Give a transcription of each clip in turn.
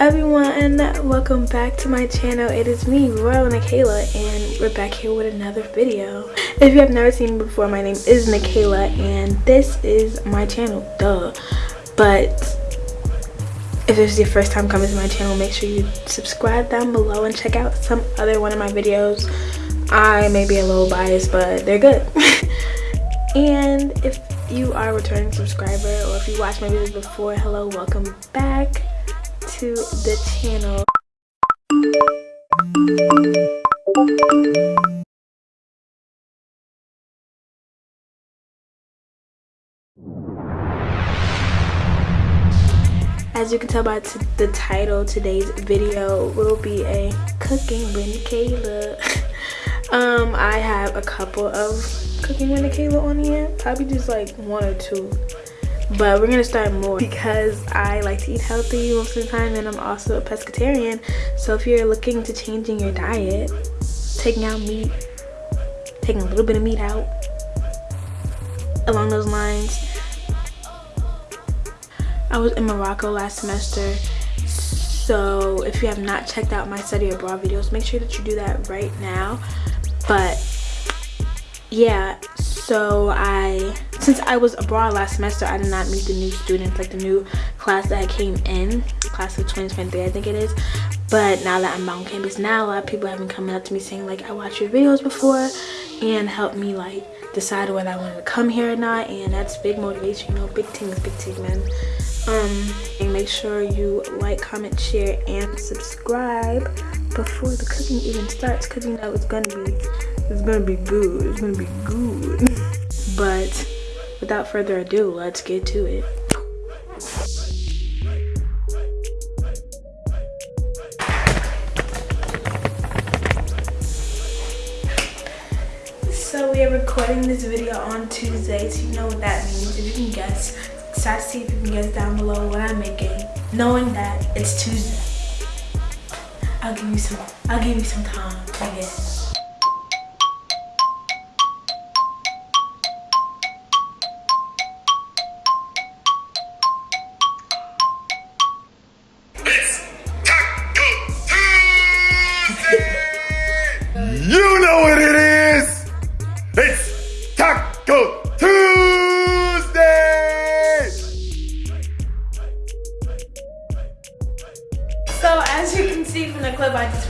everyone welcome back to my channel. It is me royal Nikayla and we're back here with another video. If you have never seen me before my name is Nikayla and this is my channel. Duh. But if this is your first time coming to my channel make sure you subscribe down below and check out some other one of my videos. I may be a little biased but they're good. And if you are a returning subscriber or if you watched my videos before hello welcome back to the channel. As you can tell by the title, today's video will be a cooking with Kayla. um, I have a couple of cooking with Kayla on here, probably just like one or two but we're gonna start more because i like to eat healthy most of the time and i'm also a pescatarian. So if you're looking to changing your diet taking out meat taking a little bit of meat out along those lines. I was in morocco last semester. So if you have not checked out my study abroad videos make sure that you do that right now. But yeah so i since i was abroad last semester i did not meet the new students like the new class that came in class of 2023 i think it is. But now that i'm on campus now a lot of people have been coming up to me saying like i watched your videos before and helped me like decide whether i wanted to come here or not and that's big motivation you know big things big things man. Um and make sure you like comment share and subscribe before the cooking even starts because you know it's gonna be it's gonna be good it's gonna be good. But without further ado let's get to it. So we are recording this video on tuesday so you know what that means. If you can guess start to see if you can guess down below what i'm making knowing that it's tuesday. I'll give you some i'll give you some time to guess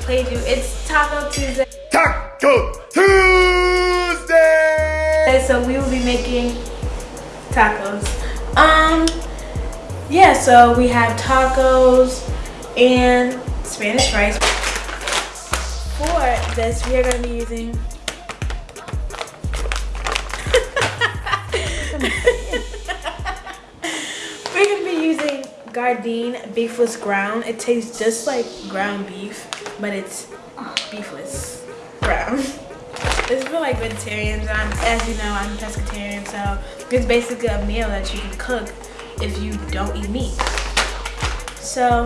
played you. It's Taco Tuesday. Taco Tuesday! So we will be making tacos. Um, yeah, so we have tacos and Spanish rice. For this, we are going to be using Gardein beefless ground. It tastes just like ground beef but it's beefless ground. This is for like vegetarians. I'm, as you know, I'm pescatarian, so it's basically a meal that you can cook if you don't eat meat. So,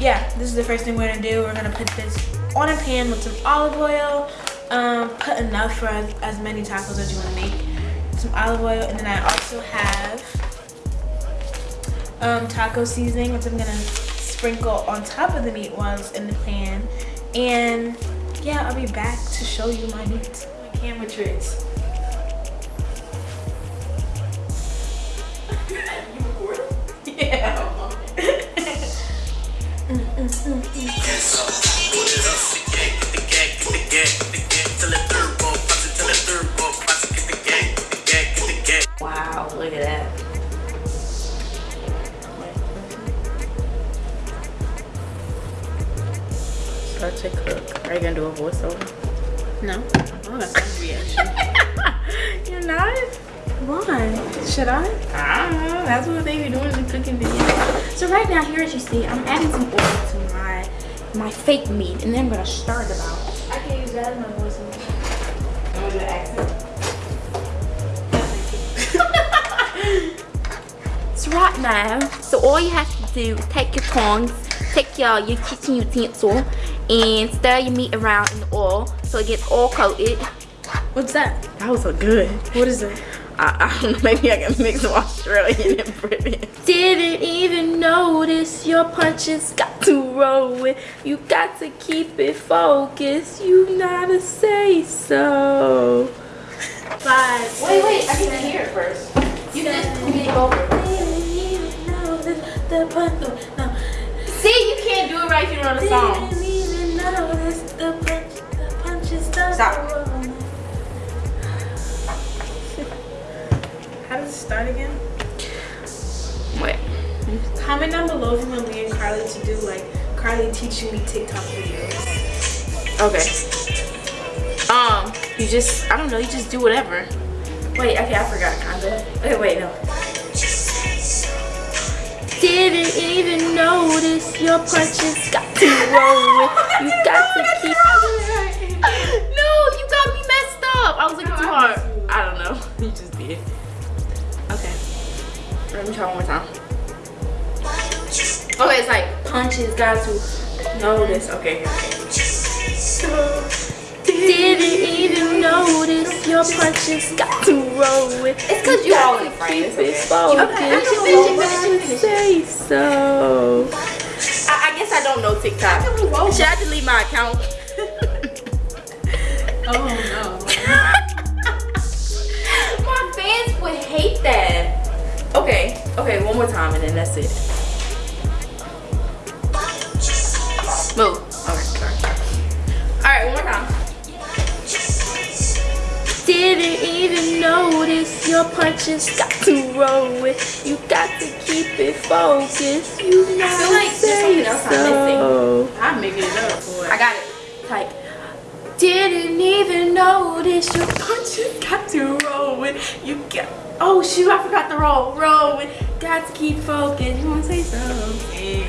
yeah, this is the first thing we're gonna do. We're gonna put this on a pan with some olive oil. Um, put enough for as, as many tacos as you wanna make. Some olive oil, and then I also have um, taco seasoning, which I'm gonna sprinkle on top of the meat while it's in the pan. And yeah, I'll be back to show you my meat. My camera tricks. yeah. start to cook. Are you gonna do a voiceover? No. Oh, that's reaction. You're not? Why? Should I? I don't know. That's what they be doing in the cooking video. So right now, here as you see, I'm adding some oil to my my fake meat, and then I'm gonna stir it about. I can use that as my voiceover. Want to do the accent? so right now, so all you have to do is take your tongs, take your, your kitchen utensil, and stir your meat around in the oil so it gets all coated. What's that? That was so good. What is it? I, I don't know, maybe I can mix Australian and British. Didn't even notice your punches got to roll with. You got to keep it focused. You gotta say so. Five. Wait, wait, I need to hear it first. You just put me over. See, you can't do it right if you don't know the song. Stop. How does it start again? Wait. Comment down below if you want me and Carly to do like Carly teaching me TikTok videos. Okay. Um, you just, I don't know, you just do whatever. Wait, okay, I forgot, kinda. Okay, wait, no. Didn't even notice your punches got to roll with. You got to keep. No, you got me messed up. I was looking too hard. I don't know. You just did. Okay. Let me try one more time. Okay, it's like punches got to notice. Okay, okay. Didn't even notice your punches got to roll with. It's because you all in frame. It's okay. Okay, Focus. Say so. I, I guess I don't know TikTok. Should I delete my account? Oh no. my fans would hate that. Okay, okay, one more time and then that's it. Move. Okay, sorry. Alright, one more time. Didn't even notice your punches got to roll with. You got to keep it focused. You know I feel like there's something else I'm missing. I'm making it up for I got it. Type. Didn't even notice your punches got to roll with. You got. Oh shoot! I forgot the roll. Roll with. Got to keep focused. You wanna say something?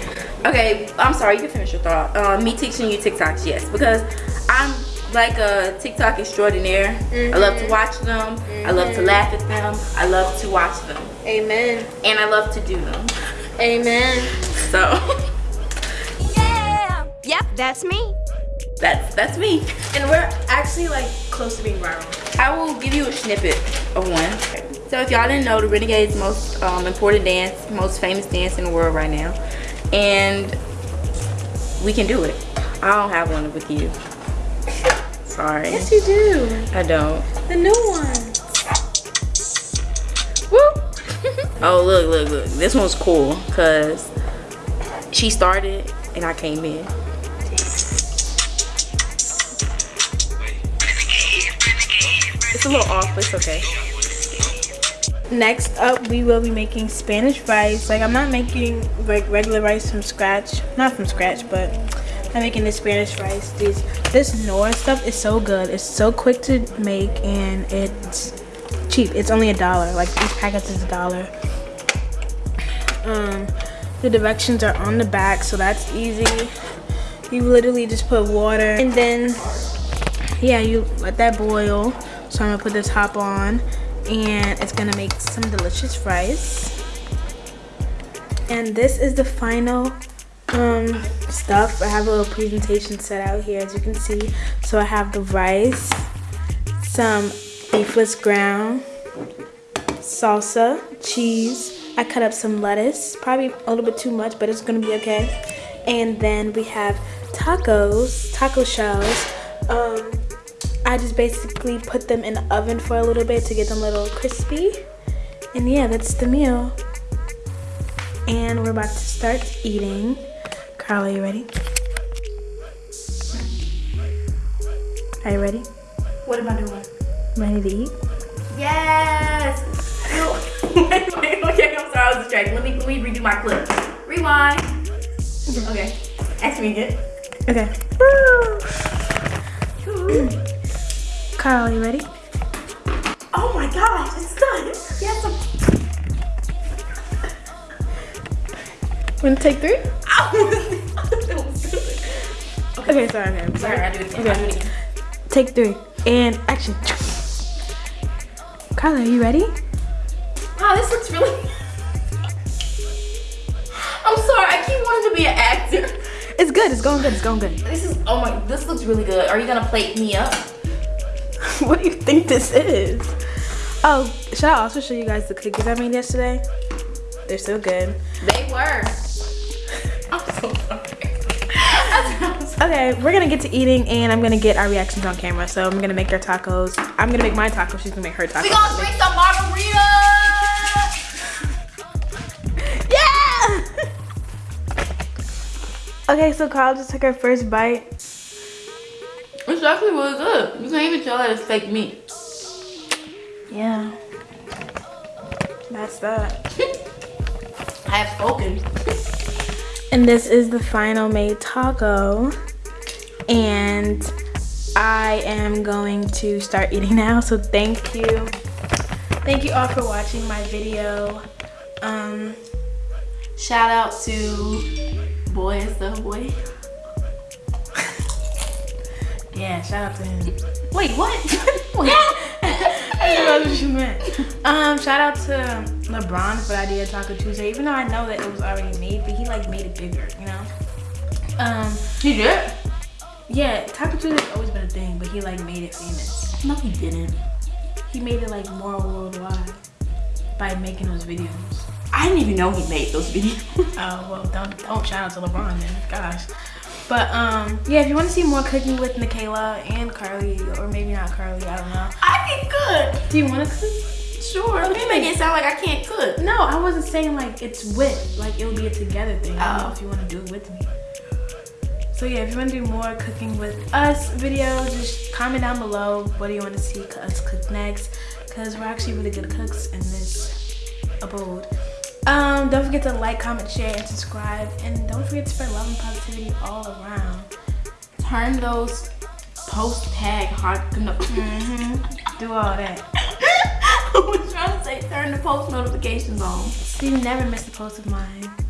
Okay, I'm sorry. You can finish your thought. Uh, me teaching you TikToks, yes, because I'm like a TikTok extraordinaire. I love to mm-hmm. watch them. I love to mm-hmm. laugh at them. I love to watch them, Amen. and I love to do them. Amen. So Yeah. Yep, that's me. that's that's me. And we're actually like close to being viral. I will give you a snippet of one. So if y'all didn't know, the Renegade's most um, important dance, most famous dance in the world right now. And we can do it. I don't have one with you. Sorry. Yes, you do. I don't. The new one. Woo! oh, look, look, look. This one's cool because she started and I came in. It's a little off, but it's okay. Next up, we will be making Spanish rice. Like, I'm not making like regular rice from scratch. Not from scratch, but I'm making the Spanish rice. These, this Nora stuff is so good. It's so quick to make and it's cheap. It's only a dollar. Like, each packet is a dollar. Um, the directions are on the back, so that's easy. You literally just put water and then, yeah, you let that boil. So I'm gonna put the top on and it's gonna make some delicious rice. And this is the final um, stuff. I have a little presentation set out here as you can see. So I have the rice, some beefless ground, salsa, cheese. I cut up some lettuce, probably a little bit too much, but it's gonna be okay. And then we have tacos, taco shells. Um, I just basically put them in the oven for a little bit to get them a little crispy. And yeah, that's the meal. And we're about to start eating. Carla, are you ready? Are you ready? What am I doing? Ready to eat? Yes! wait, wait, okay, I'm sorry, I was distracted. Let me, let me redo my clip. Rewind. Okay, ask me again. Okay. Carla, you ready? Oh my gosh, it's done. Yes, I'm. Gonna take three? Okay, sorry, okay. I'm Sorry, sorry. I do it again. I do it again. Take three. And action. Carla, are you ready? Wow, this looks really. I'm sorry, I keep wanting to be an actor. It's good, it's going good, it's going good. This is, oh my, this looks really good. Are you gonna plate me up? what do you think this is? Oh, should I also show you guys the cookies I made yesterday? They're so good. They were. Okay, we're gonna get to eating and I'm gonna get our reactions on camera. So I'm gonna make our tacos. I'm gonna make my tacos. She's gonna make her tacos. We gonna drink some margarita. Yeah! okay, so Kyle just took her first bite. It's actually really good. You can't even tell that it's fake meat. Yeah. That's that. I have spoken. And this is the final made taco. And I am going to start eating now. So thank you. Thank you all for watching my video. Um, Shout out to boy is the boy. yeah, shout out to him. Wait, what? What you meant. Um, shout out to LeBron for the idea Taco Tuesday, even though I know that it was already made, but he like made it bigger, you know? Um, He did? Yeah, Taco Tuesday's always been a thing, but he like made it famous. No, he didn't. He made it like more worldwide by making those videos. I didn't even know he made those videos. Oh well, don't don't shout out to LeBron then. Gosh. But um, yeah, if you want to see more cooking with Nikayla and Carly, or maybe not Carly, I don't know. I can cook. Do you want to cook? Sure. You make it sound like I can't cook. No, I wasn't saying like it's with, like it'll be a together thing. I don't know Oh. if you want to do it with me. So yeah, if you want to do more cooking with us videos, just comment down below what do you want to see us cook next, because we're actually really good cooks in this abode. Um, don't forget to like, comment, share, and subscribe, and don't forget to spread love and positivity all around. Turn those post tag heart. No. Mm-hmm. Do all that. I was trying to say turn the post notifications on. So you never miss a post of mine.